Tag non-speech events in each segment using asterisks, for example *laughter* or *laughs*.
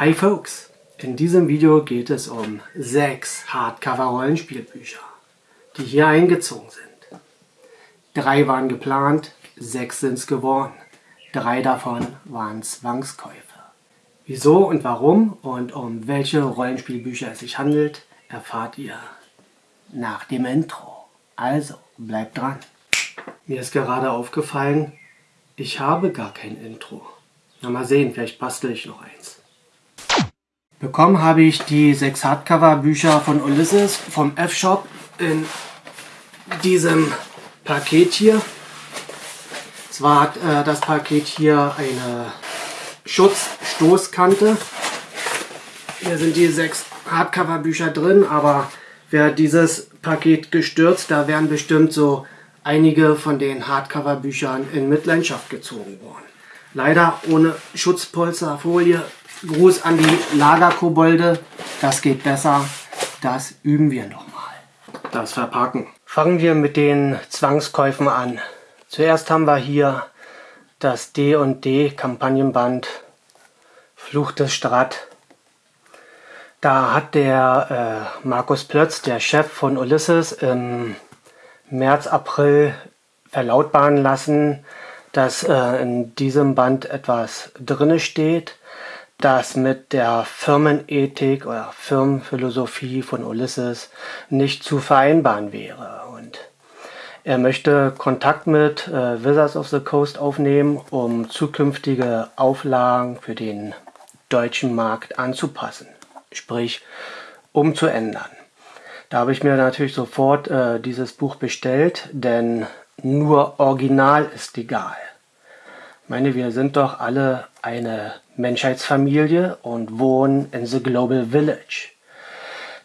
Hi Folks! In diesem Video geht es um sechs Hardcover-Rollenspielbücher, die hier eingezogen sind. Drei waren geplant, sechs sind es geworden. Drei davon waren Zwangskäufe. Wieso und warum und um welche Rollenspielbücher es sich handelt, erfahrt ihr nach dem Intro. Also, bleibt dran. Mir ist gerade aufgefallen, ich habe gar kein Intro. Na mal sehen, vielleicht bastel ich noch eins. Bekommen habe ich die sechs Hardcover-Bücher von Ulysses vom F-Shop in diesem Paket hier. Zwar hat äh, das Paket hier eine Schutzstoßkante. Hier sind die sechs Hardcover-Bücher drin, aber wäre dieses Paket gestürzt, da wären bestimmt so einige von den Hardcover-Büchern in Mitleidenschaft gezogen worden. Leider ohne Schutzpolsterfolie. Gruß an die Lagerkobolde. Das geht besser. Das üben wir nochmal. Das Verpacken. Fangen wir mit den Zwangskäufen an. Zuerst haben wir hier das D&D Kampagnenband Fluch des Strat. Da hat der äh, Markus Plötz, der Chef von Ulysses, im März, April verlautbaren lassen, dass äh, in diesem Band etwas drinne steht, das mit der Firmenethik oder Firmenphilosophie von Ulysses nicht zu vereinbaren wäre. Und er möchte Kontakt mit äh, Wizards of the Coast aufnehmen, um zukünftige Auflagen für den deutschen Markt anzupassen, sprich umzuändern. Da habe ich mir natürlich sofort äh, dieses Buch bestellt, denn nur Original ist egal. Meine, wir sind doch alle eine Menschheitsfamilie und wohnen in the Global Village.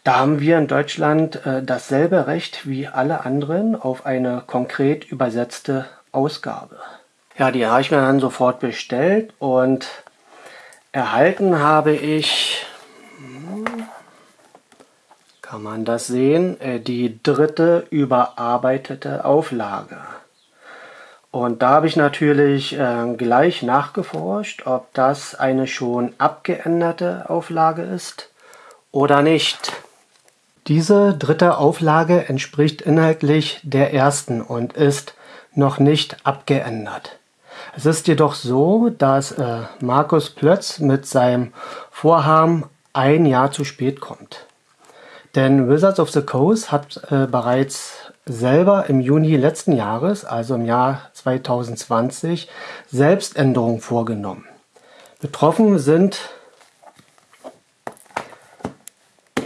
Da haben wir in Deutschland äh, dasselbe Recht wie alle anderen auf eine konkret übersetzte Ausgabe. Ja, die habe ich mir dann sofort bestellt und erhalten habe ich, hm, kann man das sehen, äh, die dritte überarbeitete Auflage. Und da habe ich natürlich äh, gleich nachgeforscht, ob das eine schon abgeänderte Auflage ist oder nicht. Diese dritte Auflage entspricht inhaltlich der ersten und ist noch nicht abgeändert. Es ist jedoch so, dass äh, Markus Plötz mit seinem Vorhaben ein Jahr zu spät kommt. Denn Wizards of the Coast hat äh, bereits selber im Juni letzten Jahres, also im Jahr 2020, Selbständerungen vorgenommen. Betroffen sind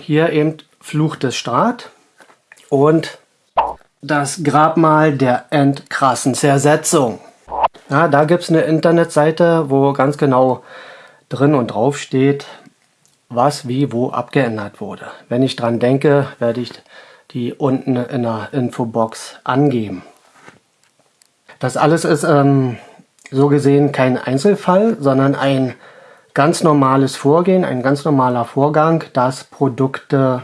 hier eben Fluch des Staat und das Grabmal der endkrassen Zersetzung. Ja, da gibt es eine Internetseite, wo ganz genau drin und drauf steht, was wie wo abgeändert wurde. Wenn ich dran denke, werde ich die unten in der Infobox angeben. Das alles ist ähm, so gesehen kein Einzelfall, sondern ein ganz normales Vorgehen, ein ganz normaler Vorgang, dass Produkte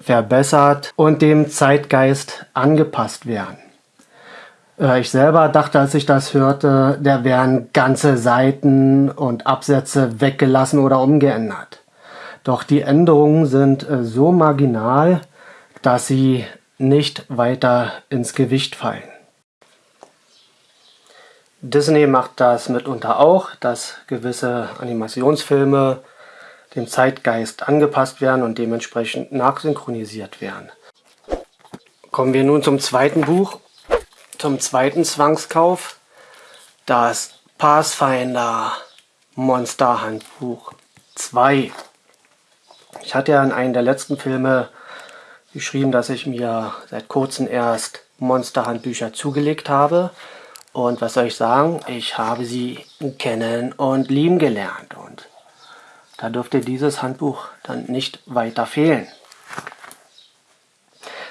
verbessert und dem Zeitgeist angepasst werden. Äh, ich selber dachte, als ich das hörte, da wären ganze Seiten und Absätze weggelassen oder umgeändert. Doch die Änderungen sind äh, so marginal, dass sie nicht weiter ins Gewicht fallen. Disney macht das mitunter auch, dass gewisse Animationsfilme dem Zeitgeist angepasst werden und dementsprechend nachsynchronisiert werden. Kommen wir nun zum zweiten Buch, zum zweiten Zwangskauf, das Pathfinder Monster Handbuch 2. Ich hatte ja in einem der letzten Filme geschrieben, dass ich mir seit kurzem erst Monsterhandbücher zugelegt habe. Und was soll ich sagen? Ich habe sie kennen und lieben gelernt. Und da dürfte dieses Handbuch dann nicht weiter fehlen.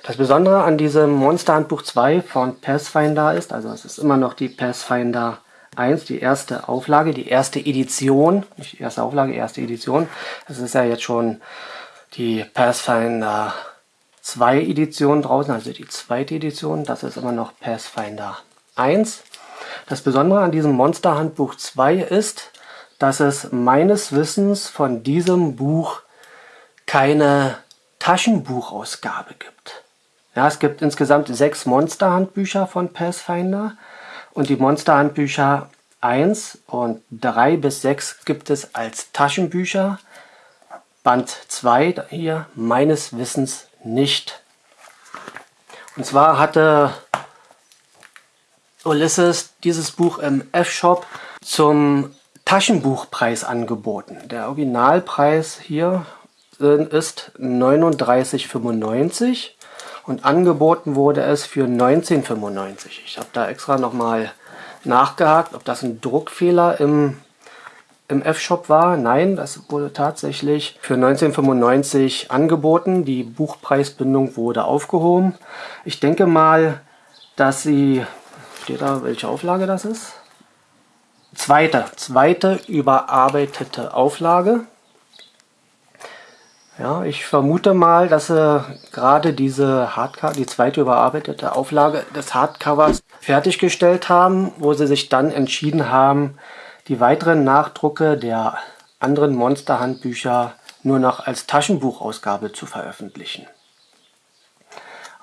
Das Besondere an diesem Monsterhandbuch 2 von Pathfinder ist, also es ist immer noch die Pathfinder 1, die erste Auflage, die erste Edition, nicht die erste Auflage, erste Edition. Es ist ja jetzt schon die Pathfinder 2 Editionen draußen, also die zweite Edition, das ist immer noch Pathfinder 1. Das Besondere an diesem Monster Handbuch 2 ist, dass es meines Wissens von diesem Buch keine Taschenbuchausgabe gibt. Ja, es gibt insgesamt sechs Monsterhandbücher von Pathfinder und die Monsterhandbücher 1 und 3 bis 6 gibt es als Taschenbücher. Band 2 hier meines Wissens nicht. Und zwar hatte Ulysses dieses Buch im F-Shop zum Taschenbuchpreis angeboten. Der Originalpreis hier ist 39,95 und angeboten wurde es für 19,95. Ich habe da extra nochmal nachgehakt, ob das ein Druckfehler im, im F-Shop war. Nein, das wurde tatsächlich für 1995 angeboten. Die Buchpreisbindung wurde aufgehoben. Ich denke mal, dass sie, steht da, welche Auflage das ist? Zweite, zweite überarbeitete Auflage. Ja, ich vermute mal, dass sie gerade diese Hardcover, die zweite überarbeitete Auflage des Hardcovers fertiggestellt haben, wo sie sich dann entschieden haben, die weiteren Nachdrucke der anderen Monster-Handbücher nur noch als Taschenbuchausgabe zu veröffentlichen.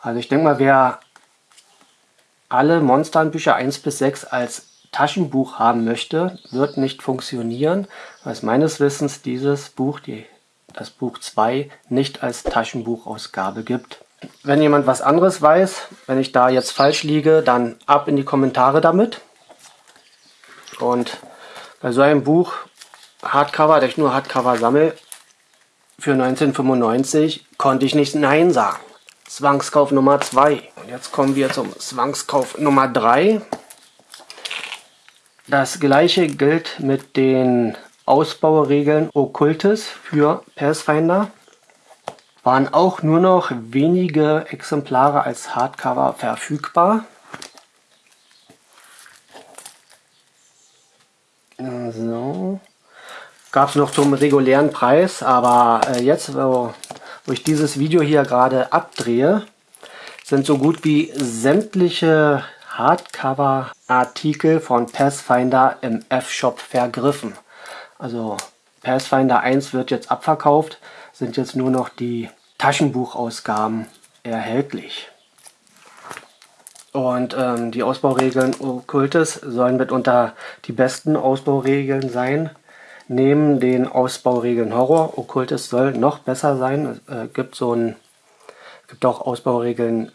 Also ich denke mal, wer alle Monster-Handbücher 1 bis 6 als Taschenbuch haben möchte, wird nicht funktionieren, weil es meines Wissens dieses Buch, die, das Buch 2, nicht als Taschenbuchausgabe gibt. Wenn jemand was anderes weiß, wenn ich da jetzt falsch liege, dann ab in die Kommentare damit. Und bei so einem Buch, Hardcover, da ich nur Hardcover sammle, für 1995 konnte ich nicht Nein sagen. Zwangskauf Nummer 2. Und jetzt kommen wir zum Zwangskauf Nummer 3. Das gleiche gilt mit den Ausbauregeln Okkultes für Pathfinder. Waren auch nur noch wenige Exemplare als Hardcover verfügbar. So. Gab es noch zum regulären Preis, aber äh, jetzt, wo, wo ich dieses Video hier gerade abdrehe, sind so gut wie sämtliche Hardcover-Artikel von Pathfinder im F-Shop vergriffen. Also Pathfinder 1 wird jetzt abverkauft, sind jetzt nur noch die Taschenbuchausgaben erhältlich. Und ähm, die Ausbauregeln Okkultes sollen mitunter die besten Ausbauregeln sein. Neben den Ausbauregeln Horror, Okkultes soll noch besser sein. Es äh, gibt so ein, gibt auch Ausbauregeln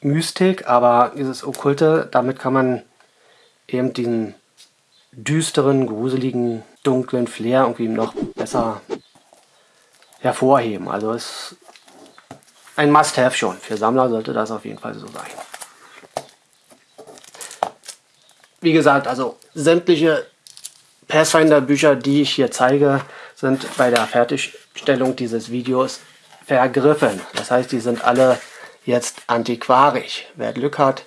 Mystik, aber dieses Okkulte, damit kann man eben diesen düsteren, gruseligen, dunklen Flair irgendwie noch besser hervorheben. Also ist ein Must-Have schon. Für Sammler sollte das auf jeden Fall so sein. Wie gesagt, also sämtliche Pathfinder-Bücher, die ich hier zeige, sind bei der Fertigstellung dieses Videos vergriffen. Das heißt, die sind alle jetzt antiquarisch. Wer Glück hat,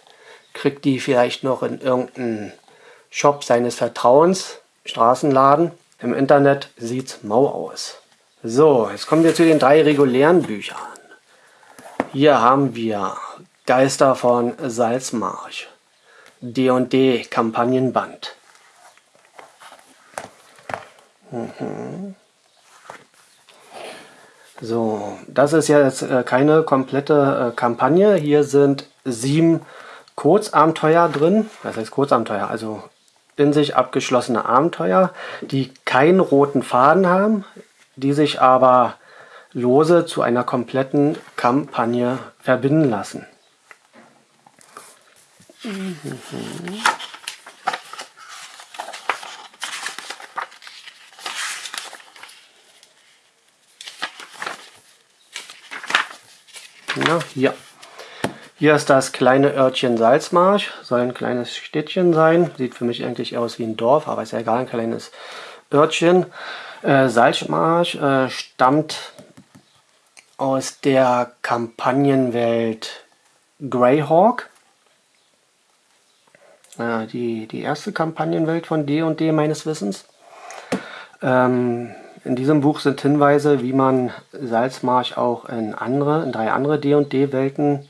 kriegt die vielleicht noch in irgendeinem Shop seines Vertrauens, Straßenladen. Im Internet sieht's mau aus. So, jetzt kommen wir zu den drei regulären Büchern. Hier haben wir Geister von Salzmarsch, D&D Kampagnenband. Mhm. So, das ist jetzt äh, keine komplette äh, Kampagne. Hier sind sieben Kurzabenteuer drin. Das heißt Kurzabenteuer, also in sich abgeschlossene Abenteuer, die keinen roten Faden haben, die sich aber lose zu einer kompletten Kampagne verbinden lassen. Mhm. Na, hier. Hier ist das kleine Örtchen Salzmarsch. Soll ein kleines Städtchen sein. Sieht für mich eigentlich aus wie ein Dorf, aber ist ja egal, ein kleines Örtchen. Äh, Salzmarsch äh, stammt aus der Kampagnenwelt Greyhawk. Äh, die, die erste Kampagnenwelt von D&D meines Wissens. Ähm, in diesem Buch sind Hinweise, wie man Salzmarsch auch in andere, in drei andere D&D-Welten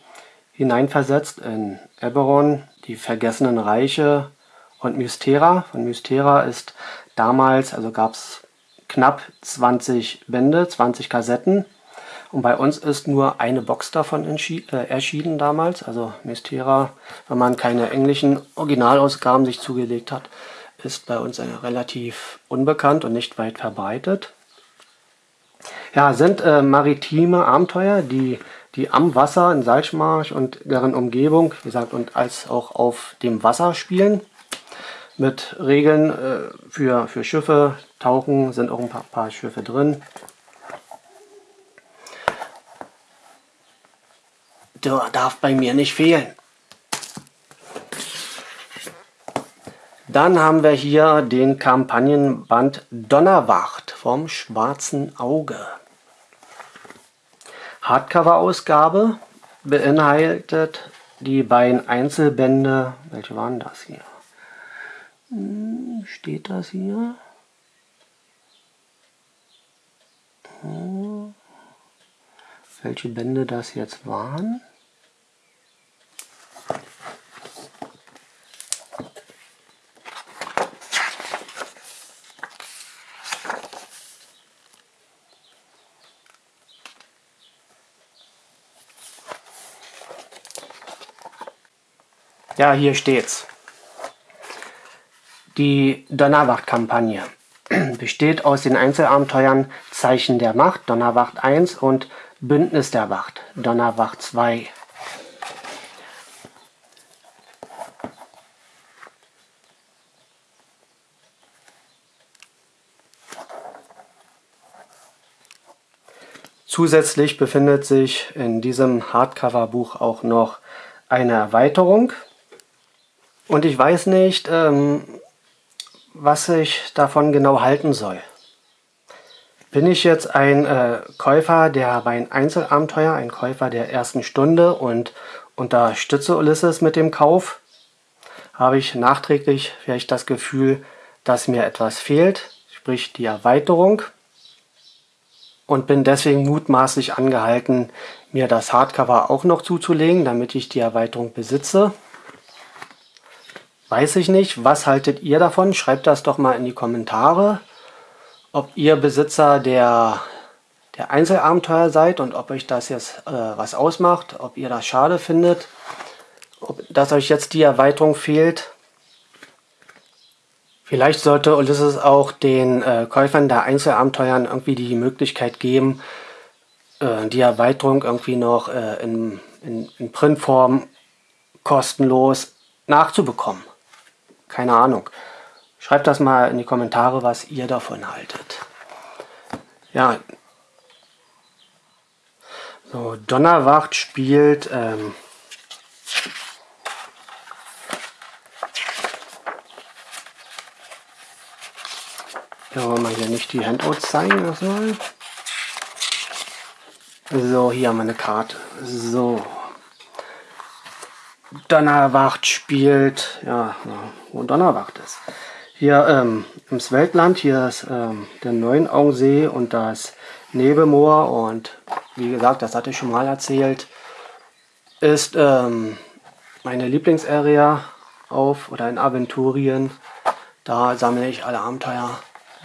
hineinversetzt. In Eberron, die Vergessenen Reiche und Mystera. Von Mystera ist damals, also gab es knapp 20 Bände, 20 Kassetten. Und bei uns ist nur eine Box davon äh, erschienen damals. Also Mystera, wenn man keine englischen Originalausgaben sich zugelegt hat, ist bei uns relativ unbekannt und nicht weit verbreitet. Ja, sind äh, maritime Abenteuer, die, die am Wasser in Salzmarsch und deren Umgebung, wie gesagt, und als auch auf dem Wasser spielen. Mit Regeln äh, für, für Schiffe, Tauchen sind auch ein paar, paar Schiffe drin. Darf bei mir nicht fehlen. Dann haben wir hier den Kampagnenband Donnerwacht vom Schwarzen Auge. Hardcover-Ausgabe beinhaltet die beiden Einzelbände. Welche waren das hier? Hm, steht das hier? Hm. Welche Bände das jetzt waren? Ja, hier steht's. Die Donnerwacht-Kampagne *clears throat* besteht aus den Einzelabenteuern Zeichen der Macht, Donnerwacht 1 und Bündnis der Wacht, Donnerwacht 2. Zusätzlich befindet sich in diesem Hardcover-Buch auch noch eine Erweiterung. Und ich weiß nicht, ähm, was ich davon genau halten soll. Bin ich jetzt ein äh, Käufer der beiden Einzelabenteuer, ein Käufer der ersten Stunde und unterstütze Ulysses mit dem Kauf? Habe ich nachträglich vielleicht das Gefühl, dass mir etwas fehlt, sprich die Erweiterung? Und bin deswegen mutmaßlich angehalten, mir das Hardcover auch noch zuzulegen, damit ich die Erweiterung besitze. Weiß ich nicht. Was haltet ihr davon? Schreibt das doch mal in die Kommentare, ob ihr Besitzer der, der Einzelabenteuer seid und ob euch das jetzt äh, was ausmacht, ob ihr das schade findet, ob, dass euch jetzt die Erweiterung fehlt. Vielleicht sollte Ulysses auch den äh, Käufern der Einzelabenteuern irgendwie die Möglichkeit geben, äh, die Erweiterung irgendwie noch äh, in, in, in Printform kostenlos nachzubekommen. Keine Ahnung. Schreibt das mal in die Kommentare, was ihr davon haltet. Ja. So, Donnerwacht spielt... Ähm, ja, wollen wir hier nicht die Handouts zeigen erstmal. So, hier haben wir eine Karte. So. Donnerwacht spielt, ja, wo Donnerwacht ist. Hier ähm, im Weltland, hier ist ähm, der Neuenaugensee und das Nebelmoor und wie gesagt, das hatte ich schon mal erzählt, ist ähm, meine Lieblingsarea auf oder in Aventurien. Da sammle ich alle Abenteuer,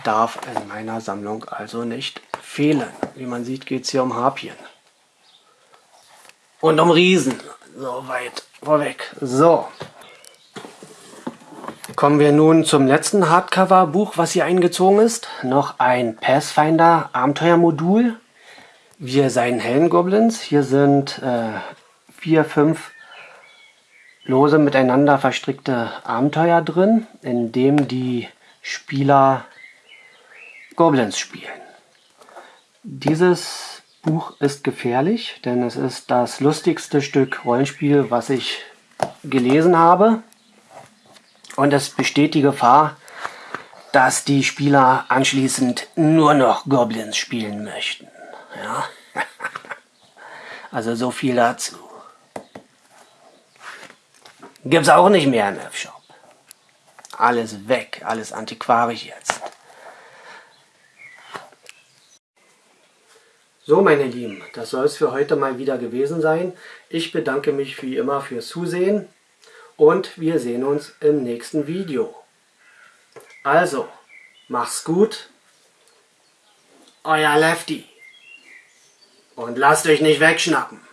darf in meiner Sammlung also nicht fehlen. Wie man sieht, geht es hier um Harpien. Und um Riesen. So weit vorweg. So. Kommen wir nun zum letzten Hardcover-Buch, was hier eingezogen ist. Noch ein Pathfinder Abenteuermodul. Wir seien Hellen Goblins. Hier sind äh, vier, fünf lose miteinander verstrickte Abenteuer drin, in dem die Spieler Goblins spielen. Dieses Buch ist gefährlich, denn es ist das lustigste Stück Rollenspiel, was ich gelesen habe. Und es besteht die Gefahr, dass die Spieler anschließend nur noch Goblins spielen möchten. Ja? *laughs* also so viel dazu. Gibt's auch nicht mehr im F-Shop. Alles weg, alles antiquarisch jetzt. So meine Lieben, das soll es für heute mal wieder gewesen sein. Ich bedanke mich wie immer fürs Zusehen und wir sehen uns im nächsten Video. Also, Mach's gut. Euer Lefty. Und lasst euch nicht wegschnappen.